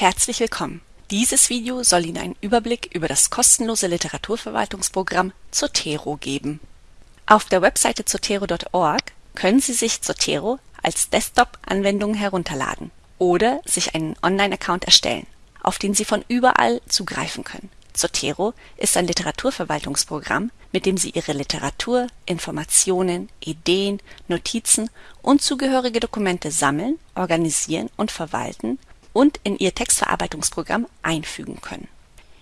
Herzlich willkommen. Dieses Video soll Ihnen einen Überblick über das kostenlose Literaturverwaltungsprogramm Zotero geben. Auf der Webseite zotero.org können Sie sich Zotero als Desktop-Anwendung herunterladen oder sich einen Online-Account erstellen, auf den Sie von überall zugreifen können. Zotero ist ein Literaturverwaltungsprogramm, mit dem Sie Ihre Literatur, Informationen, Ideen, Notizen und zugehörige Dokumente sammeln, organisieren und verwalten und in Ihr Textverarbeitungsprogramm einfügen können.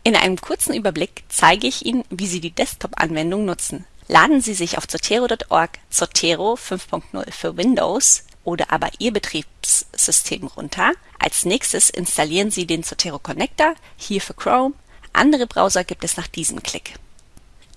In einem kurzen Überblick zeige ich Ihnen, wie Sie die Desktop-Anwendung nutzen. Laden Sie sich auf zotero.org Zotero 5.0 für Windows oder aber Ihr Betriebssystem runter. Als nächstes installieren Sie den Zotero Connector, hier für Chrome andere Browser gibt es nach diesem Klick.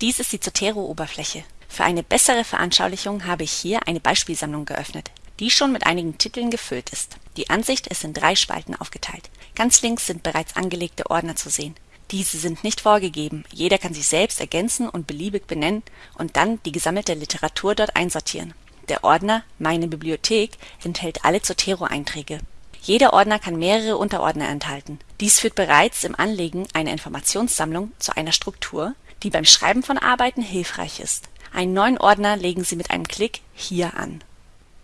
Dies ist die Zotero-Oberfläche. Für eine bessere Veranschaulichung habe ich hier eine Beispielsammlung geöffnet, die schon mit einigen Titeln gefüllt ist. Die Ansicht ist in drei Spalten aufgeteilt. Ganz links sind bereits angelegte Ordner zu sehen. Diese sind nicht vorgegeben, jeder kann sich selbst ergänzen und beliebig benennen und dann die gesammelte Literatur dort einsortieren. Der Ordner Meine Bibliothek enthält alle Zotero-Einträge. Jeder Ordner kann mehrere Unterordner enthalten. Dies führt bereits im Anlegen einer Informationssammlung zu einer Struktur, die beim Schreiben von Arbeiten hilfreich ist. Einen neuen Ordner legen Sie mit einem Klick hier an.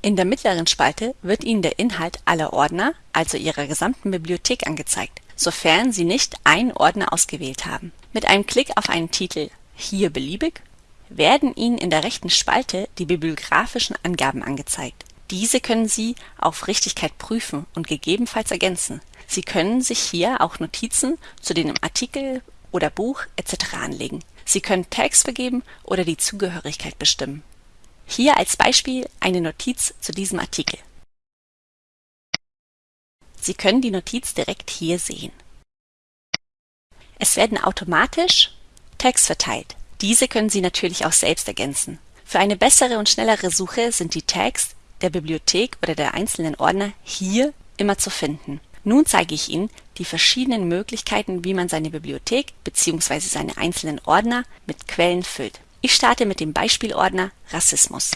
In der mittleren Spalte wird Ihnen der Inhalt aller Ordner, also Ihrer gesamten Bibliothek angezeigt, sofern Sie nicht einen Ordner ausgewählt haben. Mit einem Klick auf einen Titel Hier beliebig werden Ihnen in der rechten Spalte die bibliografischen Angaben angezeigt diese können Sie auf Richtigkeit prüfen und gegebenenfalls ergänzen. Sie können sich hier auch Notizen zu dem Artikel oder Buch etc. anlegen. Sie können Tags vergeben oder die Zugehörigkeit bestimmen. Hier als Beispiel eine Notiz zu diesem Artikel. Sie können die Notiz direkt hier sehen. Es werden automatisch Tags verteilt. Diese können Sie natürlich auch selbst ergänzen. Für eine bessere und schnellere Suche sind die Tags der Bibliothek oder der einzelnen Ordner hier immer zu finden. Nun zeige ich Ihnen die verschiedenen Möglichkeiten, wie man seine Bibliothek bzw. seine einzelnen Ordner mit Quellen füllt. Ich starte mit dem Beispielordner Rassismus.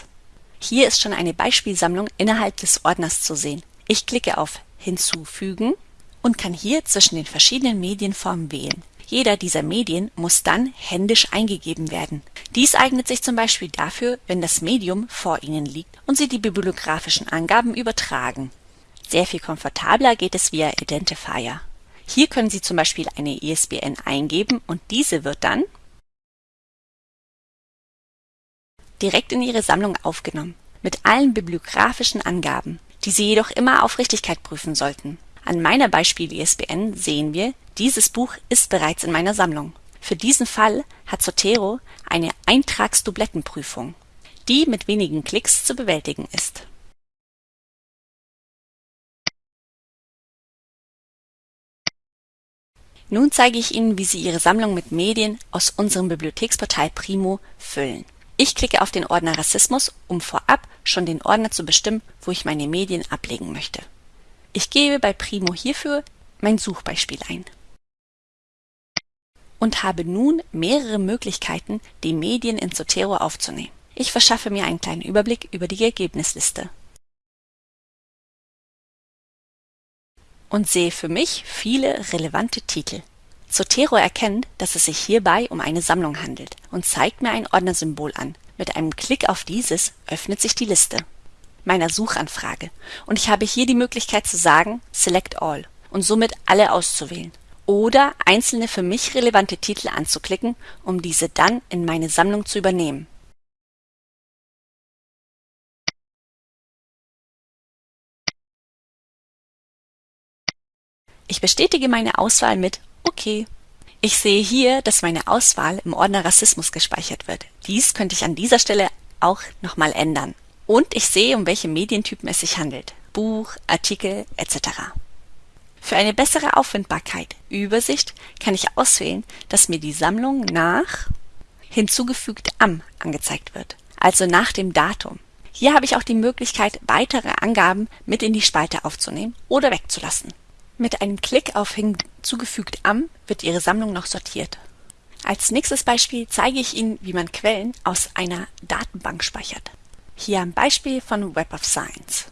Hier ist schon eine Beispielsammlung innerhalb des Ordners zu sehen. Ich klicke auf Hinzufügen und kann hier zwischen den verschiedenen Medienformen wählen. Jeder dieser Medien muss dann händisch eingegeben werden. Dies eignet sich zum Beispiel dafür, wenn das Medium vor Ihnen liegt und Sie die bibliografischen Angaben übertragen. Sehr viel komfortabler geht es via Identifier. Hier können Sie zum Beispiel eine ISBN eingeben und diese wird dann direkt in Ihre Sammlung aufgenommen, mit allen bibliografischen Angaben, die Sie jedoch immer auf Richtigkeit prüfen sollten. An meiner Beispiel-ISBN sehen wir, dieses Buch ist bereits in meiner Sammlung. Für diesen Fall hat Zotero eine Eintragsdublettenprüfung, die mit wenigen Klicks zu bewältigen ist. Nun zeige ich Ihnen, wie Sie Ihre Sammlung mit Medien aus unserem Bibliotheksportal Primo füllen. Ich klicke auf den Ordner Rassismus, um vorab schon den Ordner zu bestimmen, wo ich meine Medien ablegen möchte. Ich gebe bei Primo hierfür mein Suchbeispiel ein und habe nun mehrere Möglichkeiten, die Medien in Zotero aufzunehmen. Ich verschaffe mir einen kleinen Überblick über die Ergebnisliste und sehe für mich viele relevante Titel. Zotero erkennt, dass es sich hierbei um eine Sammlung handelt und zeigt mir ein Ordnersymbol an. Mit einem Klick auf dieses öffnet sich die Liste meiner Suchanfrage und ich habe hier die Möglichkeit zu sagen Select All und somit alle auszuwählen oder einzelne für mich relevante Titel anzuklicken, um diese dann in meine Sammlung zu übernehmen. Ich bestätige meine Auswahl mit OK. Ich sehe hier, dass meine Auswahl im Ordner Rassismus gespeichert wird. Dies könnte ich an dieser Stelle auch nochmal ändern. Und ich sehe, um welche Medientypen es sich handelt. Buch, Artikel etc. Für eine bessere Auffindbarkeit, Übersicht kann ich auswählen, dass mir die Sammlung nach hinzugefügt am angezeigt wird, also nach dem Datum. Hier habe ich auch die Möglichkeit, weitere Angaben mit in die Spalte aufzunehmen oder wegzulassen. Mit einem Klick auf hinzugefügt am wird Ihre Sammlung noch sortiert. Als nächstes Beispiel zeige ich Ihnen, wie man Quellen aus einer Datenbank speichert. Hier ein Beispiel von Web of Science.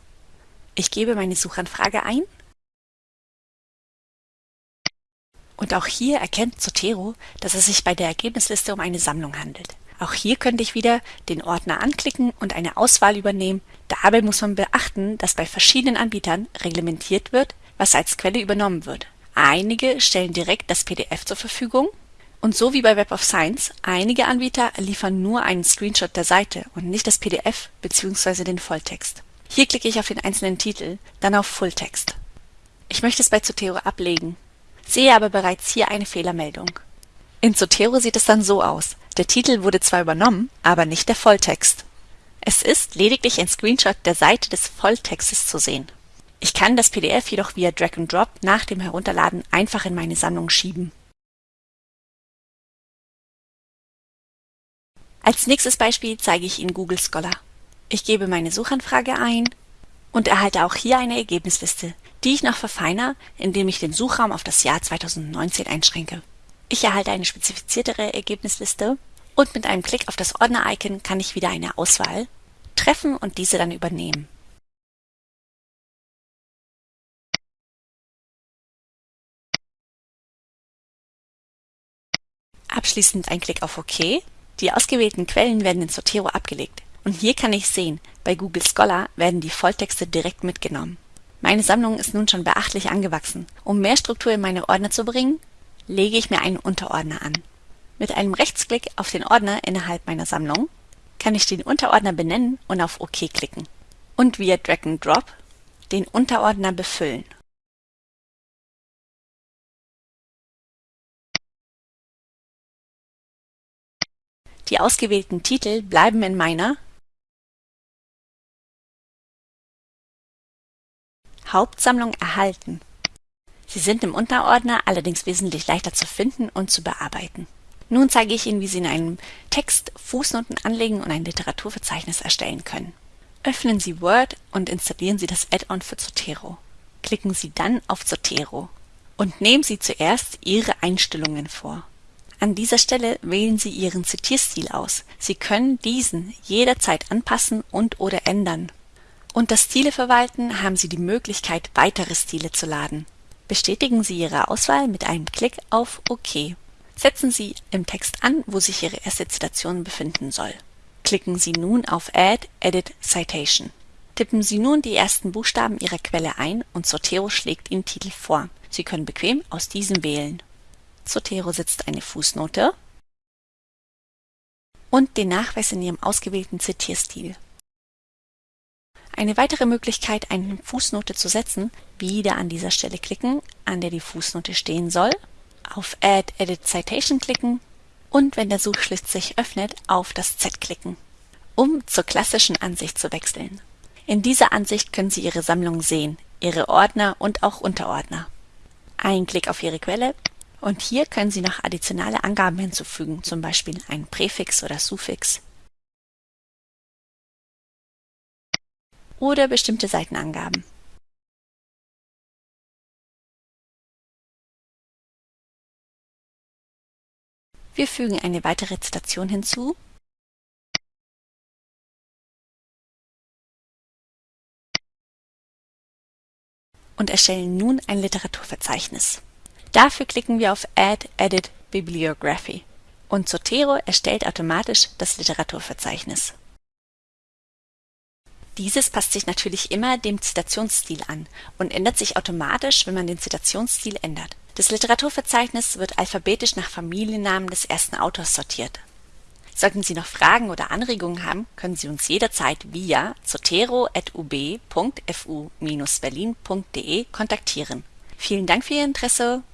Ich gebe meine Suchanfrage ein Und auch hier erkennt Zotero, dass es sich bei der Ergebnisliste um eine Sammlung handelt. Auch hier könnte ich wieder den Ordner anklicken und eine Auswahl übernehmen. Dabei muss man beachten, dass bei verschiedenen Anbietern reglementiert wird, was als Quelle übernommen wird. Einige stellen direkt das PDF zur Verfügung und so wie bei Web of Science, einige Anbieter liefern nur einen Screenshot der Seite und nicht das PDF bzw. den Volltext. Hier klicke ich auf den einzelnen Titel, dann auf Fulltext. Ich möchte es bei Zotero ablegen, sehe aber bereits hier eine Fehlermeldung. In Zotero sieht es dann so aus. Der Titel wurde zwar übernommen, aber nicht der Volltext. Es ist lediglich ein Screenshot der Seite des Volltextes zu sehen. Ich kann das PDF jedoch via Drag and Drop nach dem Herunterladen einfach in meine Sammlung schieben. Als nächstes Beispiel zeige ich Ihnen Google Scholar. Ich gebe meine Suchanfrage ein und erhalte auch hier eine Ergebnisliste, die ich noch verfeiner, indem ich den Suchraum auf das Jahr 2019 einschränke. Ich erhalte eine spezifiziertere Ergebnisliste und mit einem Klick auf das Ordner-Icon kann ich wieder eine Auswahl treffen und diese dann übernehmen. Abschließend ein Klick auf OK. Die ausgewählten Quellen werden in Zotero abgelegt. Und hier kann ich sehen, bei Google Scholar werden die Volltexte direkt mitgenommen. Meine Sammlung ist nun schon beachtlich angewachsen. Um mehr Struktur in meine Ordner zu bringen, lege ich mir einen Unterordner an. Mit einem Rechtsklick auf den Ordner innerhalb meiner Sammlung kann ich den Unterordner benennen und auf OK klicken und via Drag and Drop den Unterordner befüllen. Die ausgewählten Titel bleiben in meiner Hauptsammlung erhalten Sie sind im Unterordner allerdings wesentlich leichter zu finden und zu bearbeiten. Nun zeige ich Ihnen, wie Sie in einem Text Fußnoten anlegen und ein Literaturverzeichnis erstellen können. Öffnen Sie Word und installieren Sie das Add-on für Zotero. Klicken Sie dann auf Zotero und nehmen Sie zuerst Ihre Einstellungen vor. An dieser Stelle wählen Sie Ihren Zitierstil aus. Sie können diesen jederzeit anpassen und oder ändern. Unter Stile verwalten haben Sie die Möglichkeit, weitere Stile zu laden. Bestätigen Sie Ihre Auswahl mit einem Klick auf OK. Setzen Sie im Text an, wo sich Ihre erste Zitation befinden soll. Klicken Sie nun auf Add Edit Citation. Tippen Sie nun die ersten Buchstaben Ihrer Quelle ein und Zotero schlägt Ihnen Titel vor. Sie können bequem aus diesem wählen. Zotero setzt eine Fußnote und den Nachweis in Ihrem ausgewählten Zitierstil. Eine weitere Möglichkeit, eine Fußnote zu setzen, wieder an dieser Stelle klicken, an der die Fußnote stehen soll, auf Add Edit Citation klicken und wenn der Suchschlitz sich öffnet, auf das Z klicken, um zur klassischen Ansicht zu wechseln. In dieser Ansicht können Sie Ihre Sammlung sehen, Ihre Ordner und auch Unterordner. Ein Klick auf Ihre Quelle und hier können Sie noch additionale Angaben hinzufügen, zum Beispiel ein Präfix oder Suffix oder bestimmte Seitenangaben. Wir fügen eine weitere Zitation hinzu und erstellen nun ein Literaturverzeichnis. Dafür klicken wir auf Add Edit Bibliography und Zotero erstellt automatisch das Literaturverzeichnis. Dieses passt sich natürlich immer dem Zitationsstil an und ändert sich automatisch, wenn man den Zitationsstil ändert. Das Literaturverzeichnis wird alphabetisch nach Familiennamen des ersten Autors sortiert. Sollten Sie noch Fragen oder Anregungen haben, können Sie uns jederzeit via zotero.ub.fu-berlin.de kontaktieren. Vielen Dank für Ihr Interesse